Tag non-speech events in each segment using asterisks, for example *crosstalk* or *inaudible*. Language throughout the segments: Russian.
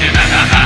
Yeah.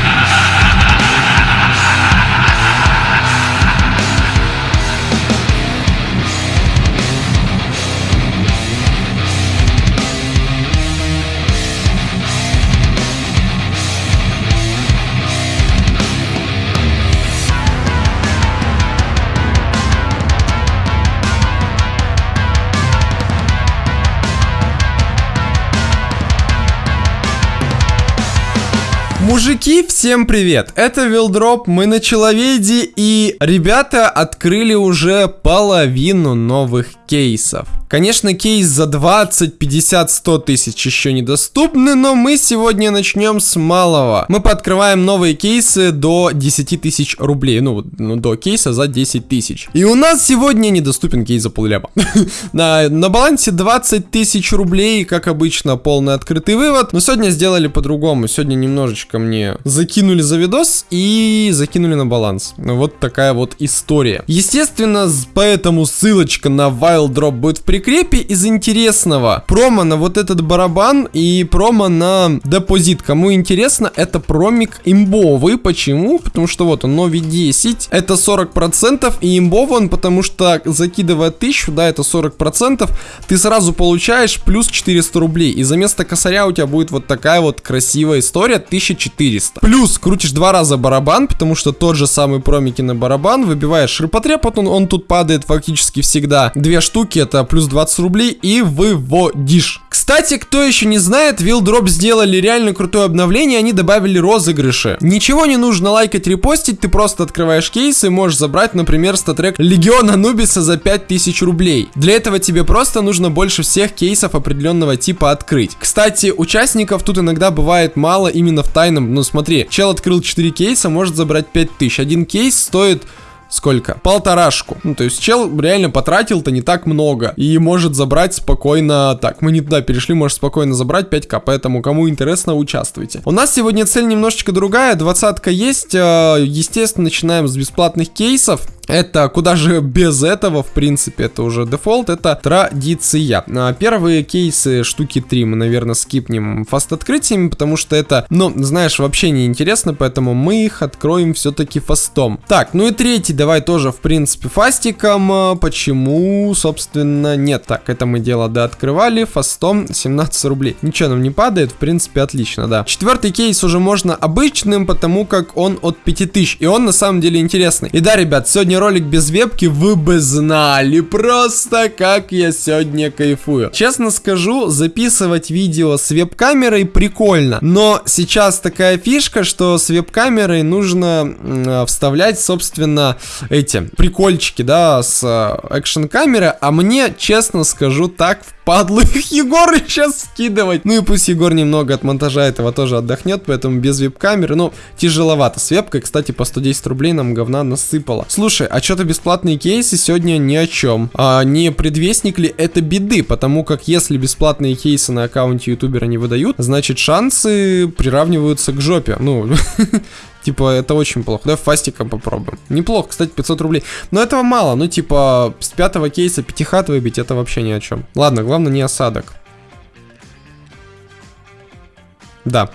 Мужики, всем привет! Это Вилдроп, мы на Человеде, и ребята открыли уже половину новых кейсов. Конечно, кейс за 20, 50, 100 тысяч еще недоступны, но мы сегодня начнем с малого. Мы пооткрываем новые кейсы до 10 тысяч рублей, ну, ну, до кейса за 10 тысяч. И у нас сегодня недоступен кейс за полляма. *laughs* на, на балансе 20 тысяч рублей, как обычно, полный открытый вывод. Но сегодня сделали по-другому. Сегодня немножечко мне закинули за видос и закинули на баланс. Вот такая вот история. Естественно, поэтому ссылочка на Wild Drop будет в прикреплении прикрепе из интересного. Промо на вот этот барабан и промо на депозит. Кому интересно, это промик имбовый. Почему? Потому что вот он, нови 10, это 40%, и имбовый он, потому что закидывая 1000, да, это 40%, ты сразу получаешь плюс 400 рублей. И за место косаря у тебя будет вот такая вот красивая история, 1400. Плюс крутишь два раза барабан, потому что тот же самый промики на барабан, выбиваешь ширпотреб, он, он тут падает фактически всегда. Две штуки, это плюс 20 рублей и выводишь. Кстати, кто еще не знает, Wildrop сделали реально крутое обновление, они добавили розыгрыши. Ничего не нужно лайкать, репостить, ты просто открываешь кейс и можешь забрать, например, статрек Легион Анубиса за 5000 рублей. Для этого тебе просто нужно больше всех кейсов определенного типа открыть. Кстати, участников тут иногда бывает мало именно в тайном. Ну смотри, чел открыл 4 кейса, может забрать 5000. Один кейс стоит сколько? Полторашку. Ну, то есть чел реально потратил-то не так много. И может забрать спокойно... Так, мы не туда перешли, может спокойно забрать 5к. Поэтому, кому интересно, участвуйте. У нас сегодня цель немножечко другая. Двадцатка есть. Э, естественно, начинаем с бесплатных кейсов. Это куда же без этого, в принципе, это уже дефолт, это традиция. А первые кейсы штуки 3 мы, наверное, скипнем fast открытиями, потому что это, ну, знаешь, вообще не интересно, поэтому мы их откроем все-таки фастом. Так, ну и третий давай тоже, в принципе, фастиком. А почему, собственно, нет. Так, это мы дело да открывали, фастом 17 рублей. Ничего нам не падает, в принципе, отлично, да. Четвертый кейс уже можно обычным, потому как он от 5000, и он на самом деле интересный. И да, ребят, сегодня сегодня ролик без вебки, вы бы знали просто, как я сегодня кайфую. Честно скажу, записывать видео с веб-камерой прикольно, но сейчас такая фишка, что с веб-камерой нужно э, вставлять, собственно, эти прикольчики, да, с э, экшн-камеры, а мне, честно скажу, так в Падлу их *laughs* Егор сейчас скидывать. Ну и пусть Егор немного от монтажа этого тоже отдохнет, поэтому без веб-камеры, ну, тяжеловато. С вебкой, кстати, по 110 рублей нам говна насыпало. Слушай, а что-то бесплатные кейсы сегодня ни о чем. А не предвестник ли это беды? Потому как если бесплатные кейсы на аккаунте ютубера не выдают, значит шансы приравниваются к жопе. Ну, *laughs* Типа, это очень плохо. Давай фастиком попробуем. Неплохо, кстати, 500 рублей. Но этого мало. Ну, типа, с пятого кейса пятихат выбить, это вообще ни о чем. Ладно, главное не осадок. Да,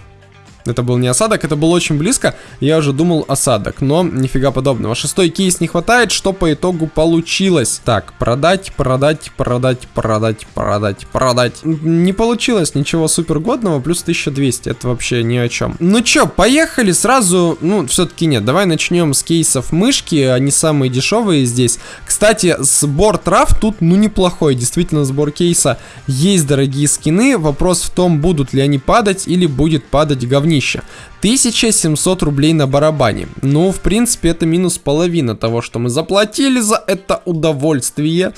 это был не осадок, это было очень близко. Я уже думал осадок, но нифига подобного. Шестой кейс не хватает, что по итогу получилось. Так, продать, продать, продать, продать, продать, продать. Не получилось ничего супер годного, плюс 1200. Это вообще ни о чем. Ну чё, поехали сразу. Ну, все-таки нет. Давай начнем с кейсов мышки. Они самые дешевые здесь. Кстати, сбор трав тут, ну, неплохой. Действительно, сбор кейса есть дорогие скины. Вопрос в том, будут ли они падать или будет падать говни днище. 1700 рублей на барабане. Ну, в принципе, это минус половина того, что мы заплатили за это удовольствие.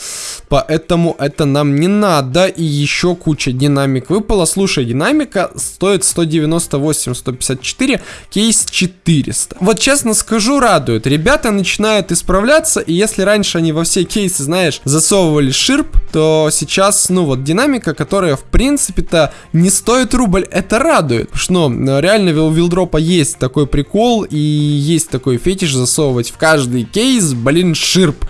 Поэтому это нам не надо. И еще куча динамик выпала. Слушай, динамика стоит 198, 154, кейс 400. Вот честно скажу, радует. Ребята начинают исправляться. И если раньше они во все кейсы, знаешь, засовывали ширп, то сейчас, ну вот, динамика, которая, в принципе-то, не стоит рубль, это радует. Что, ну, реально, вил дропа есть такой прикол и есть такой фетиш засовывать в каждый кейс, блин, ширп.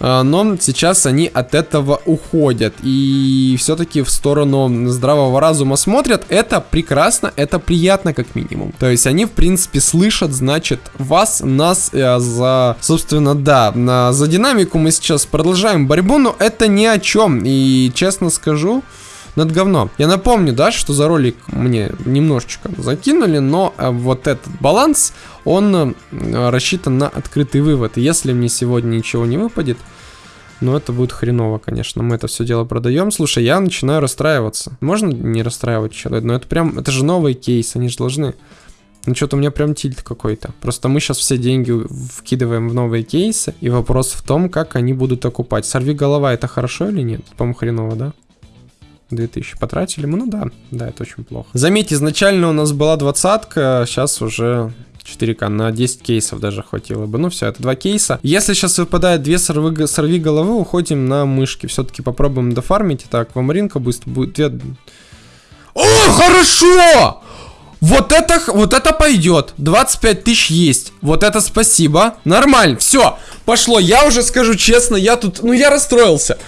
А, но сейчас они от этого уходят и все-таки в сторону здравого разума смотрят, это прекрасно, это приятно как минимум. То есть они, в принципе, слышат, значит, вас, нас э, за, собственно, да, на, за динамику мы сейчас продолжаем борьбу, но это ни о чем. И честно скажу, над говно. Я напомню, да, что за ролик мне немножечко закинули, но э, вот этот баланс, он э, рассчитан на открытый вывод. Если мне сегодня ничего не выпадет, ну это будет хреново, конечно. Мы это все дело продаем. Слушай, я начинаю расстраиваться. Можно не расстраивать человека? Но это прям, это же новый кейс, они же должны... Ну что-то у меня прям тильт какой-то. Просто мы сейчас все деньги вкидываем в новые кейсы, и вопрос в том, как они будут окупать. Сорви голова, это хорошо или нет? По-моему, хреново, да? 2000 потратили мы, ну да, да, это очень плохо. Заметьте, изначально у нас была двадцатка, сейчас уже 4К, на 10 кейсов даже хватило бы. Ну все, это два кейса. Если сейчас выпадает две сорви, сорви головы, уходим на мышки. Все-таки попробуем дофармить. Так, вам ринка быстро будет... О, хорошо! Вот это, вот это пойдет. 25 тысяч есть. Вот это спасибо. Нормально, все. Пошло. Я уже скажу честно, я тут... Ну, я расстроился.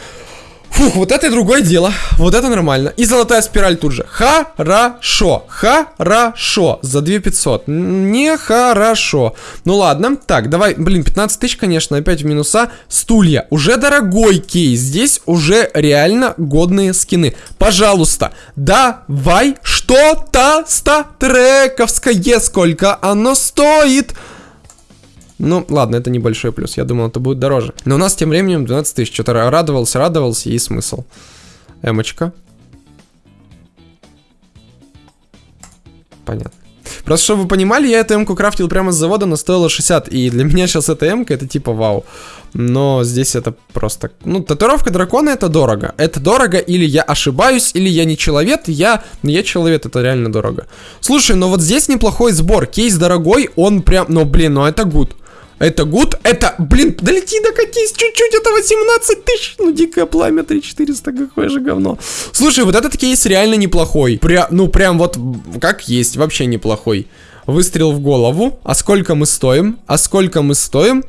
Фух, вот это другое дело. Вот это нормально. И золотая спираль тут же. Хорошо. Хорошо. За 2500. Нехорошо. Ну ладно. Так, давай. Блин, 15 тысяч, конечно, опять в минуса. Стулья. Уже дорогой кейс. Здесь уже реально годные скины. Пожалуйста, давай что-то статрековское. Сколько оно стоит? Ну, ладно, это небольшой плюс. Я думал, это будет дороже. Но у нас тем временем 12 тысяч. Что-то радовался, радовался и смысл. Эмочка. Понятно. Просто, чтобы вы понимали, я эту эмку крафтил прямо с завода, но стоила 60. И для меня сейчас эта эмка, это типа вау. Но здесь это просто... Ну, татуировка дракона это дорого. Это дорого, или я ошибаюсь, или я не человек, я... Я человек, это реально дорого. Слушай, но вот здесь неплохой сбор. Кейс дорогой, он прям... Ну, блин, ну это гуд. Это гуд, это, блин, долети, докатись чуть-чуть, это 18 тысяч, ну дикое пламя 3400, какое же говно. Слушай, вот этот кейс реально неплохой, прям, ну прям вот как есть, вообще неплохой. Выстрел в голову, а сколько мы стоим, а сколько мы стоим.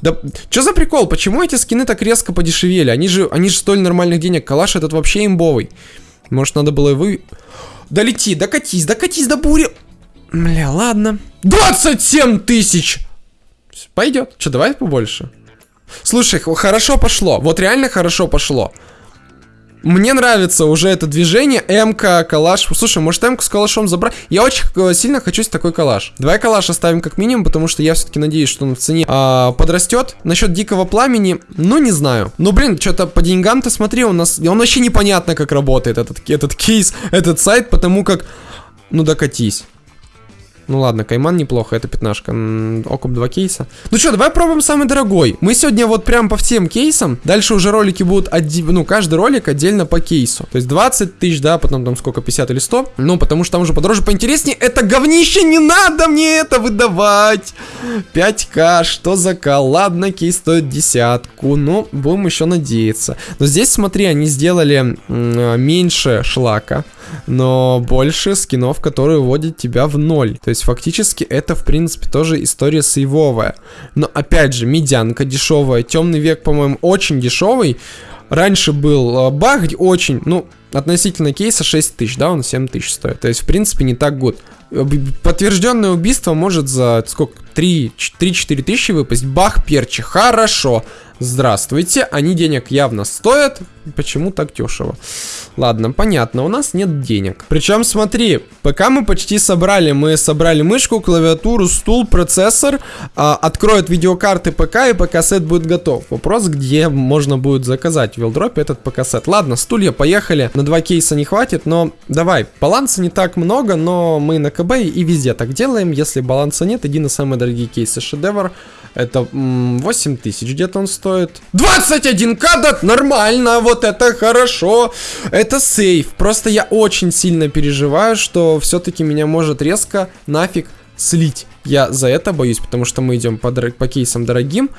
Да, что за прикол, почему эти скины так резко подешевели, они же, они же стоили нормальных денег, калаш этот вообще имбовый. Может надо было и вы... Долети, докатись, докатись до бури. Бля, ладно. 27 тысяч! Пойдет. Что, давай побольше? Слушай, хорошо пошло. Вот реально хорошо пошло. Мне нравится уже это движение. МК, калаш. Слушай, может МК с калашом забрать? Я очень э, сильно хочу такой калаш. Давай калаш оставим как минимум, потому что я все-таки надеюсь, что он в цене а, подрастет. Насчет дикого пламени, ну не знаю. Ну блин, что-то по деньгам-то смотри, у нас... Он вообще непонятно, как работает этот, этот кейс, этот сайт, потому как... Ну докатись. Ну ладно, Кайман неплохо, это пятнашка. Окуп 2 кейса. Ну что, давай пробуем самый дорогой. Мы сегодня вот прям по всем кейсам. Дальше уже ролики будут, ну, каждый ролик отдельно по кейсу. То есть 20 тысяч, да, потом там сколько, 50 или 100. Ну, потому что там уже подороже, поинтереснее. Это говнище, не надо мне это выдавать. 5к, что за кал? Ладно, кейс стоит десятку. Ну, будем еще надеяться. Но здесь, смотри, они сделали меньше шлака но больше скинов, которые вводят тебя в ноль. То есть фактически это, в принципе, тоже история сейвовая. Но опять же, медянка дешевая, темный век, по-моему, очень дешевый. Раньше был э, баг очень, ну, относительно кейса 6 тысяч, да, он 7 тысяч стоит. То есть, в принципе, не так гуд. Подтвержденное убийство может за сколько? 3-4 тысячи выпасть. Бах, перчи, хорошо. Здравствуйте, они денег явно стоят. Почему так дешево? Ладно, понятно, у нас нет денег. Причем смотри, ПК мы почти собрали. Мы собрали мышку, клавиатуру, стул, процессор. А, откроют видеокарты ПК и ПК-сет будет готов. Вопрос, где можно будет заказать в Вилдропе этот ПК-сет. Ладно, стулья, поехали. На два кейса не хватит, но давай. Баланса не так много, но мы на КБ и везде так делаем. Если баланса нет, иди на самые дорогие кейсы. Шедевр. Это 8 тысяч где-то он стоит. 21 кадок! Нормально, вот это хорошо. Это сейф. Просто я очень сильно переживаю, что все-таки меня может резко нафиг слить. Я за это боюсь, потому что мы идем по, по кейсам дорогим.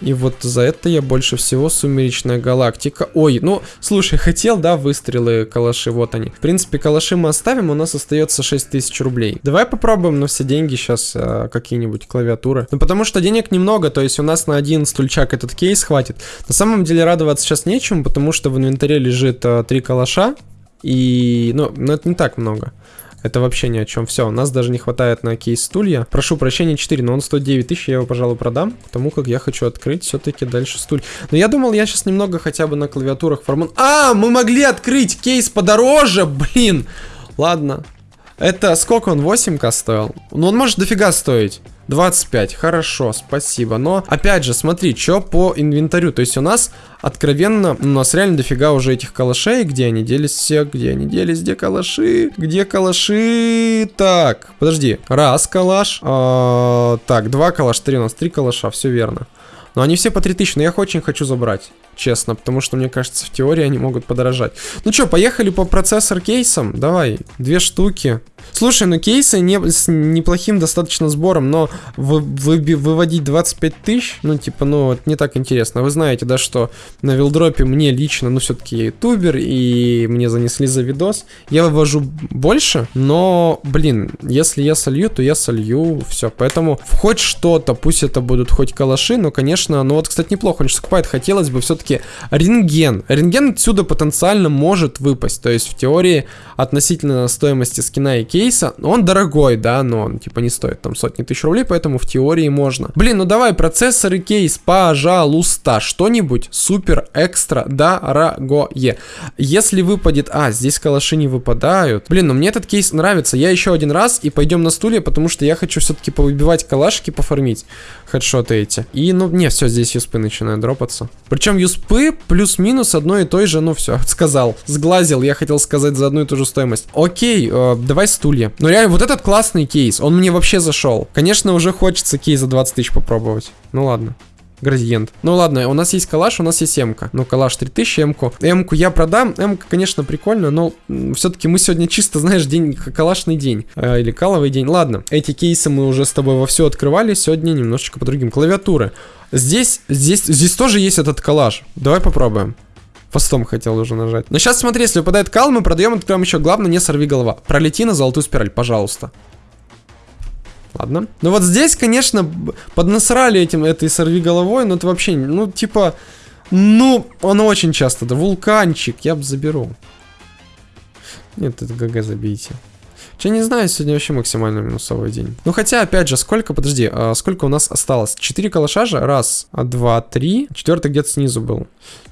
И вот за это я больше всего Сумеречная Галактика. Ой, ну, слушай, хотел, да, выстрелы калаши, вот они. В принципе, калаши мы оставим, у нас остается 6000 рублей. Давай попробуем на все деньги сейчас а, какие-нибудь клавиатуры. Ну, потому что денег немного, то есть у нас на один стульчак этот кейс хватит. На самом деле радоваться сейчас нечем, потому что в инвентаре лежит а, три калаша. И, ну, ну, это не так много. Это вообще ни о чем. Все, у нас даже не хватает на кейс стулья. Прошу прощения, 4, но он стоит 9 тысяч, я его, пожалуй, продам, потому как я хочу открыть все-таки дальше стуль. Но я думал, я сейчас немного хотя бы на клавиатурах формун... А, мы могли открыть кейс подороже, блин! Ладно. Это сколько он, 8к стоил? Ну, он может дофига стоить. 25, хорошо, спасибо. Но, опять же, смотри, что по инвентарю. То есть у нас откровенно, у нас реально дофига уже этих калашей. Где они делись все? Где они делись? Где калаши? Где калаши? Так, подожди. Раз калаш. А, так, два калаш, три у нас, три калаша, все верно. Но они все по 3000, но я их очень хочу забрать честно, потому что, мне кажется, в теории они могут подорожать. Ну что, поехали по процессор кейсам? Давай, две штуки. Слушай, ну кейсы не, с неплохим достаточно сбором, но вы, вы, выводить 25 тысяч, ну типа, ну это не так интересно. Вы знаете, да, что на вилдропе мне лично, ну все-таки я ютубер, и мне занесли за видос. Я вывожу больше, но, блин, если я солью, то я солью, все. Поэтому хоть что-то, пусть это будут хоть калаши, но, конечно, ну вот, кстати, неплохо, он закупает, хотелось бы все-таки рентген. Рентген отсюда потенциально может выпасть. То есть в теории относительно стоимости скина и кейса, он дорогой, да, но он типа не стоит там сотни тысяч рублей, поэтому в теории можно. Блин, ну давай процессор и кейс, пожалуйста, что-нибудь супер экстра дорогое. Если выпадет... А, здесь калаши не выпадают. Блин, ну мне этот кейс нравится. Я еще один раз и пойдем на стулья, потому что я хочу все-таки повыбивать калашки, пофармить хедшоты эти. И, ну, не, все, здесь юспы начинают дропаться. Причем юспы плюс-минус одной и той же, ну все, *laughs* сказал. Сглазил, я хотел сказать за одну и ту же стоимость. Окей, э, давай стулья. Ну реально, вот этот классный кейс, он мне вообще зашел. Конечно, уже хочется кейс за 20 тысяч попробовать. Ну ладно градиент. Ну ладно, у нас есть калаш, у нас есть эмка. Ну, калаш 3000, эмку. Эмку я продам. Эмка, конечно, прикольно, но все-таки мы сегодня чисто, знаешь, день, калашный день. Э, или каловый день. Ладно, эти кейсы мы уже с тобой во все открывали. Сегодня немножечко по другим. Клавиатуры. Здесь, здесь, здесь тоже есть этот калаш. Давай попробуем. Фастом хотел уже нажать. Но сейчас смотри, если выпадает кал, мы продаем, откроем еще. Главное, не сорви голова. Пролети на золотую спираль, пожалуйста. Ладно. Ну вот здесь, конечно, поднасрали этим этой сорви головой, но это вообще, ну, типа, ну, оно очень часто, да, вулканчик, я бы заберу. Нет, это ГГ забейте. Я не знаю, сегодня вообще максимально минусовой день. Ну хотя, опять же, сколько, подожди, а сколько у нас осталось? Четыре калаша же? Раз, два, три. Четвертый где-то снизу был.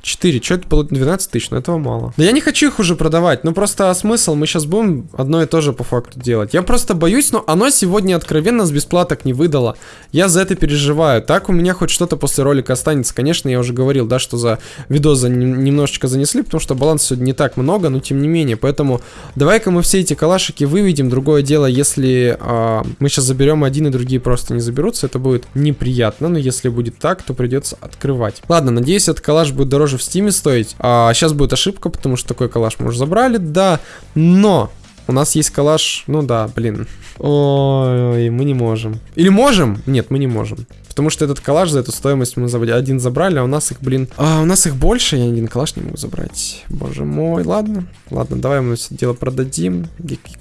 4, что это было 12 тысяч, но этого мало. Да я не хочу их уже продавать, ну просто а смысл, мы сейчас будем одно и то же по факту делать. Я просто боюсь, но оно сегодня откровенно с бесплаток не выдало. Я за это переживаю. Так у меня хоть что-то после ролика останется. Конечно, я уже говорил, да, что за видос за немножечко занесли, потому что баланс сегодня не так много, но тем не менее. Поэтому давай-ка мы все эти калашики выведем. Другое дело, если а, мы сейчас заберем один и другие просто не заберутся, это будет неприятно. Но если будет так, то придется открывать. Ладно, надеюсь, этот калаш будет дороже в стиме стоить. А сейчас будет ошибка, потому что такой калаш мы уже забрали, да. Но у нас есть калаш, ну да, блин. Ой, мы не можем. Или можем? Нет, мы не можем. Потому что этот коллаж за эту стоимость мы один забрали, а у нас их, блин... А, у нас их больше, я один коллаж не могу забрать. Боже мой, ладно. Ладно, давай мы все дело продадим.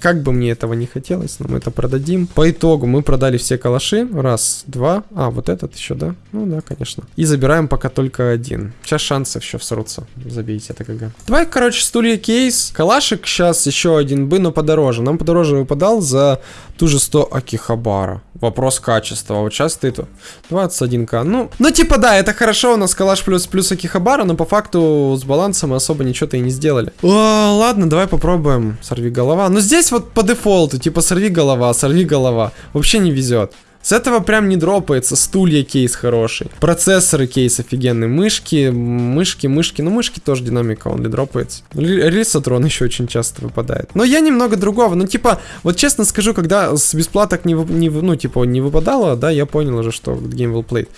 Как бы мне этого не хотелось, но мы это продадим. По итогу мы продали все калаши. Раз, два. А, вот этот еще, да? Ну да, конечно. И забираем пока только один. Сейчас шансы еще всрутся. Забейте это ГГ. Давай, короче, стулья кейс. Калашик сейчас еще один бы, но подороже. Нам подороже выпадал за ту же 100 Акихабара. Вопрос качества. Вот сейчас ты тут 21к. Ну, ну типа да, это хорошо, у нас калаш плюс плюс Акихабара, но по факту с балансом особо ничего-то и не сделали. О, ладно, давай попробуем. Сорви голова. Но здесь вот по дефолту, типа сорви голова, сорви голова. Вообще не везет. С этого прям не дропается. Стулья кейс хороший. Процессоры кейс офигенный. Мышки, мышки, мышки. Ну, мышки тоже динамика, он ли дропается. Рельсотрон еще очень часто выпадает. Но я немного другого. Ну, типа, вот честно скажу, когда с бесплаток не, не, ну, типа, не выпадало, да, я понял уже, что game will play.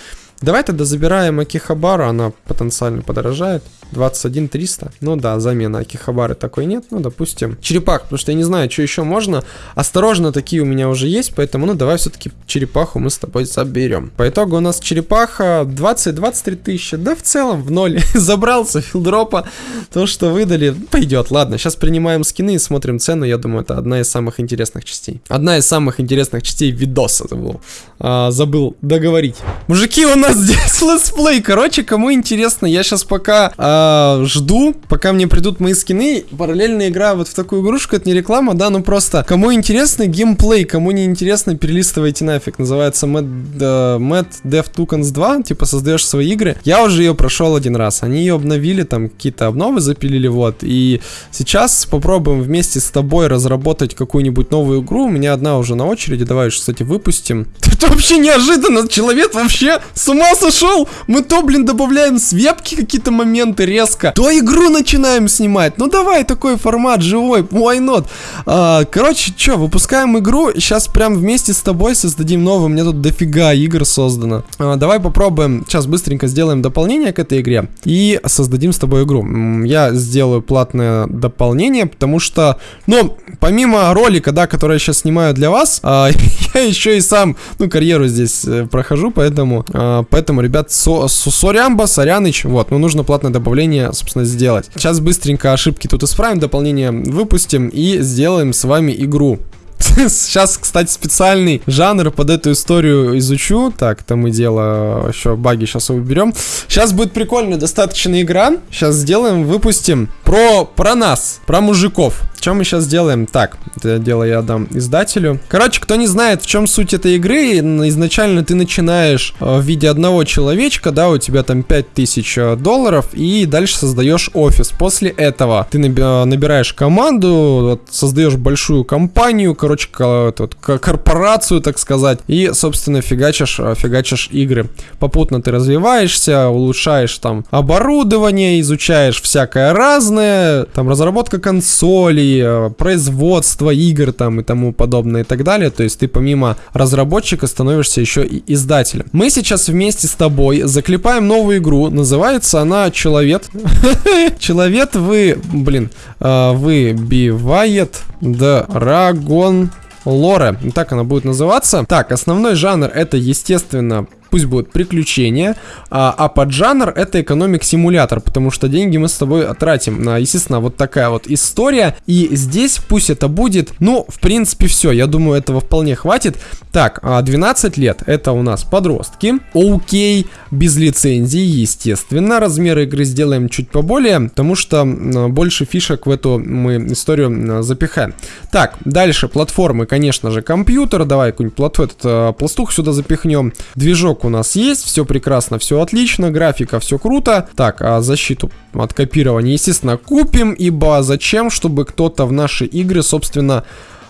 Давай тогда забираем Акихабару, она потенциально подорожает. 21 300. Ну да, замена Акихабары такой нет. Ну, допустим, черепах, потому что я не знаю, что еще можно. Осторожно, такие у меня уже есть, поэтому, ну, давай все-таки черепаху мы с тобой заберем. По итогу у нас черепаха 20-23 тысячи. Да, в целом, в ноль. *laughs* Забрался филдропа. То, что выдали, пойдет. Ладно, сейчас принимаем скины и смотрим цену. Я думаю, это одна из самых интересных частей. Одна из самых интересных частей видоса. Забыл, а, забыл договорить. Мужики, у нас *laughs* здесь летсплей. Короче, кому интересно, я сейчас пока... А, а, жду, пока мне придут мои скины. Параллельно играю вот в такую игрушку, это не реклама, да, ну просто кому интересно геймплей, кому не интересно, перелистывайте нафиг. Называется Mad, uh, Mad Games Tycoon 2, типа создаешь свои игры. Я уже ее прошел один раз, они ее обновили, там какие-то обновы запилили, вот. И сейчас попробуем вместе с тобой разработать какую-нибудь новую игру. У меня одна уже на очереди, давай, кстати, выпустим. *laughs* Это вообще неожиданно, человек вообще с ума сошел. Мы то, блин, добавляем с вебки какие-то моменты, резко, то игру начинаем снимать. Ну давай, такой формат живой, why not? А, короче, что, выпускаем игру, сейчас прям вместе с тобой создадим новую, у меня тут дофига игр создано. А, давай попробуем, сейчас быстренько сделаем дополнение к этой игре и создадим с тобой игру. Я сделаю платное дополнение, потому что, ну, помимо ролика, да, который я сейчас снимаю для вас, а, *laughs* я еще и сам, ну, карьеру здесь э, прохожу, поэтому, а, поэтому, ребят, со, со, сорямба, соряныч, вот, ну, нужно платное добавление добавление, собственно, сделать. Сейчас быстренько ошибки тут исправим, дополнение выпустим и сделаем с вами игру. *laughs* Сейчас, кстати, специальный жанр под эту историю изучу. Так, там мы дело еще баги сейчас уберем. Сейчас будет прикольная достаточно игра. Сейчас сделаем, выпустим про, про нас, про мужиков. Что мы сейчас сделаем? Так, это дело я дам издателю. Короче, кто не знает, в чем суть этой игры, изначально ты начинаешь э, в виде одного человечка, да, у тебя там 5000 э, долларов, и дальше создаешь офис. После этого ты набираешь команду, создаешь большую компанию, короче, корпорацию, так сказать, и, собственно, фигачишь, э, фигачишь игры. Попутно ты развиваешься, улучшаешь там оборудование, изучаешь всякое разное, там разработка консолей, э, производство игр там и тому подобное и так далее. То есть ты помимо разработчика становишься еще и издателем. Мы сейчас вместе с тобой заклепаем новую игру, называется она Человек. *laughs* Человек вы, блин, э, выбивает Драгон Лоре. Так она будет называться. Так, основной жанр это, естественно, пусть будет приключения, а, а под жанр это экономик-симулятор, потому что деньги мы с тобой тратим на, естественно, вот такая вот история, и здесь пусть это будет, ну, в принципе, все, я думаю, этого вполне хватит. Так, 12 а, лет, это у нас подростки, окей, без лицензии, естественно, размеры игры сделаем чуть поболее, потому что больше фишек в эту мы историю запихаем. Так, дальше, платформы, конечно же, компьютер, давай какой-нибудь платформ, этот а, пластух сюда запихнем, движок Движок у нас есть, все прекрасно, все отлично, графика, все круто. Так, а защиту от копирования, естественно, купим, ибо зачем, чтобы кто-то в наши игры, собственно,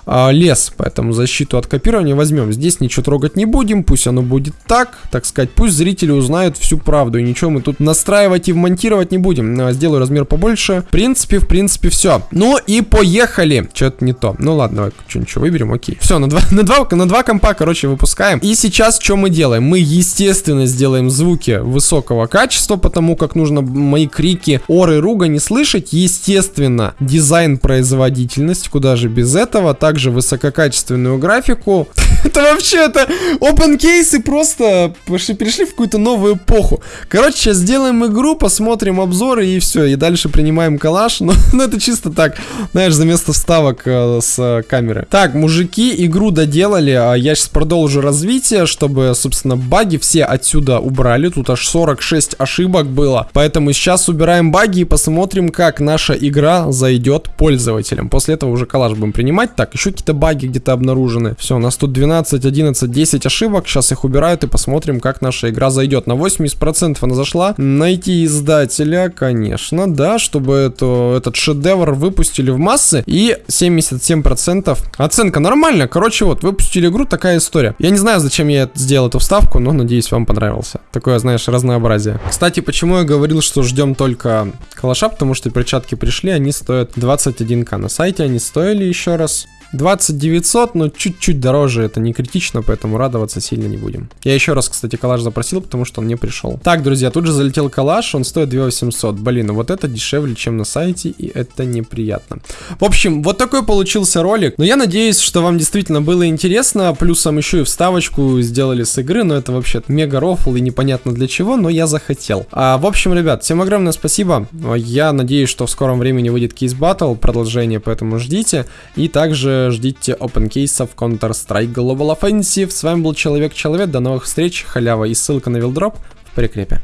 а, лес, поэтому защиту от копирования возьмем. Здесь ничего трогать не будем, пусть оно будет так, так сказать, пусть зрители узнают всю правду, и ничего мы тут настраивать и вмонтировать не будем. А, сделаю размер побольше. В принципе, в принципе, все. Ну и поехали. Что-то не то. Ну ладно, давай что-нибудь выберем, окей. Все, на два, *laughs* на, два, на два компа, короче, выпускаем. И сейчас что мы делаем? Мы, естественно, сделаем звуки высокого качества, потому как нужно мои крики, оры, руга не слышать. Естественно, дизайн производительность, куда же без этого. Так также высококачественную графику. Это вообще, это open кейсы просто перешли в какую-то новую эпоху. Короче, сейчас сделаем игру, посмотрим обзоры и все, и дальше принимаем коллаж. *laughs* Но, но это чисто так, знаешь, за место вставок э, с э, камеры. Так, мужики, игру доделали, а я сейчас продолжу развитие, чтобы, собственно, баги все отсюда убрали. Тут аж 46 ошибок было. Поэтому сейчас убираем баги и посмотрим, как наша игра зайдет пользователям. После этого уже коллаж будем принимать. Так, еще какие-то баги где-то обнаружены. Все, у нас тут 12, 11, 10 ошибок. Сейчас их убирают и посмотрим, как наша игра зайдет. На 80% она зашла. Найти издателя, конечно, да, чтобы это, этот шедевр выпустили в массы. И 77% оценка нормальная. Короче, вот, выпустили игру, такая история. Я не знаю, зачем я сделал эту вставку, но надеюсь, вам понравился. Такое, знаешь, разнообразие. Кстати, почему я говорил, что ждем только калаша, потому что перчатки пришли, они стоят 21к. На сайте они стоили еще раз 20 900, но чуть-чуть дороже, это не критично, поэтому радоваться сильно не будем. Я еще раз, кстати, коллаж запросил, потому что он не пришел. Так, друзья, тут же залетел коллаж, он стоит 2 800. Блин, вот это дешевле, чем на сайте, и это неприятно. В общем, вот такой получился ролик. Но я надеюсь, что вам действительно было интересно. Плюсом еще и вставочку сделали с игры, но это вообще мега рофл и непонятно для чего, но я захотел. А, в общем, ребят, всем огромное спасибо. Я надеюсь, что в скором времени выйдет кейс батл, продолжение, поэтому ждите. И также ждите open кейсов Counter-Strike Global Offensive. С вами был Человек-Человек, до новых встреч, халява и ссылка на вилдроп в прикрепе.